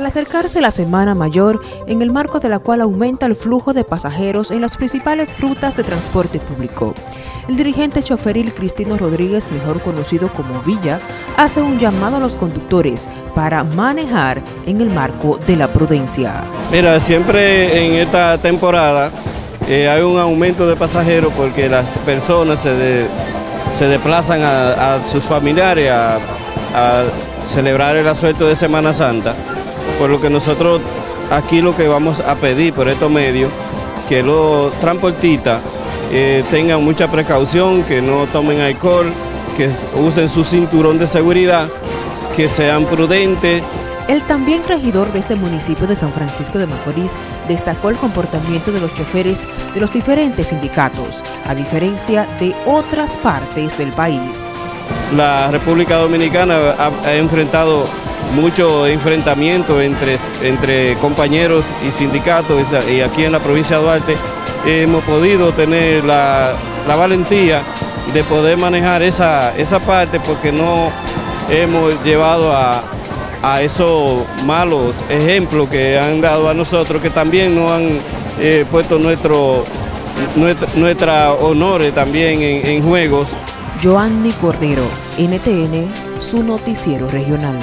Al acercarse la Semana Mayor, en el marco de la cual aumenta el flujo de pasajeros en las principales rutas de transporte público, el dirigente choferil Cristino Rodríguez, mejor conocido como Villa, hace un llamado a los conductores para manejar en el marco de la prudencia. Mira, siempre en esta temporada eh, hay un aumento de pasajeros porque las personas se, se desplazan a, sus familiares a, a celebrar el asueto de Semana Santa por lo que nosotros aquí lo que vamos a pedir por estos medios, que los transportistas eh, tengan mucha precaución, que no tomen alcohol, que usen su cinturón de seguridad, que sean prudentes. El también regidor de este municipio de San Francisco de Macorís destacó el comportamiento de los choferes de los diferentes sindicatos, a diferencia de otras partes del país. La República Dominicana ha enfrentado mucho enfrentamiento entre, entre compañeros y sindicatos y aquí en la provincia de Duarte hemos podido tener la, valentía de poder manejar esa, esa parte porque no hemos llevado a, esos malos ejemplos que han dado a nosotros, que también nos han eh, puesto nuestro, nuestra, honores también en, en juegos. Joanny Cordero, NTN, su noticiero regional.